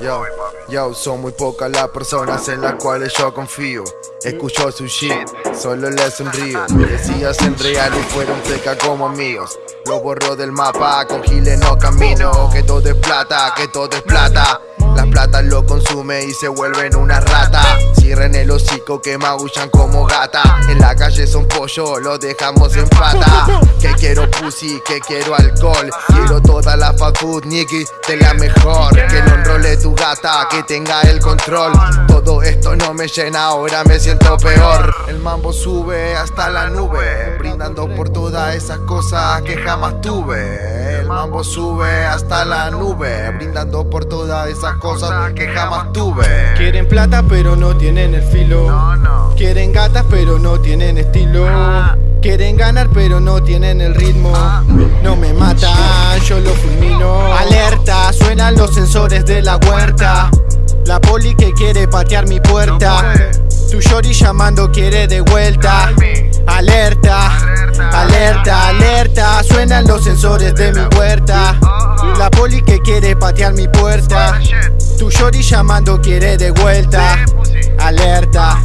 Yo, yo, son muy pocas las personas en las cuales yo confío. Escucho su shit, solo le sonrío. Decías en real y fueron peca como amigos. Lo borro del mapa, con giles no camino. Que todo es plata, que todo es plata. Las plata lo consume y se vuelven una rata. Cierren el hocico que maullan como gata. En la calle son pollo, lo dejamos en pata. Que quiero pussy, que quiero alcohol. Quiero toda la fast food, nigga, de la mejor. Que no enrole tu gata, que tenga el control. Todo esto no me llena, ahora me siento peor. El mambo sube hasta la nube, brindando por todas esas cosas que jamás tuve. El mambo sube hasta la nube, brindando por todas esas cosas que jamás tuve. Quieren plata pero no tienen el filo. Quieren gatas pero no tienen estilo. Quieren ganar pero no tienen el ritmo. No me matan, yo lo fulmino. Alerta, suenan los sensores de la huerta. La poli que quiere patear mi puerta. Tu shorty llamando quiere de vuelta. Alerta, alerta, alerta. Suenan los sensores de mi puerta. La poli que quiere patear mi puerta. Tu shorty llamando quiere de vuelta. Alerta.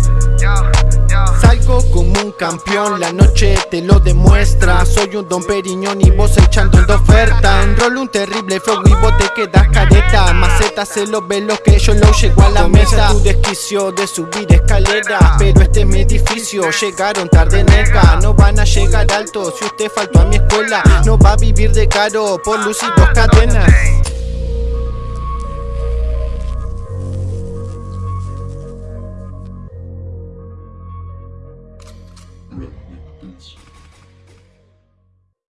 Salgo como un campeón, la noche te lo demuestra. Soy un don Periñón y vos echando en oferta. Enrolo un terrible flow y vos te quedas careta. Maceta se lo ve lo que yo lo llego a la mesa. tu desquicio de subir escalera Pero este es mi edificio, llegaron tarde nega. No van a llegar alto si usted faltó a mi escuela. No va a vivir de caro por luz y dos cadenas うん。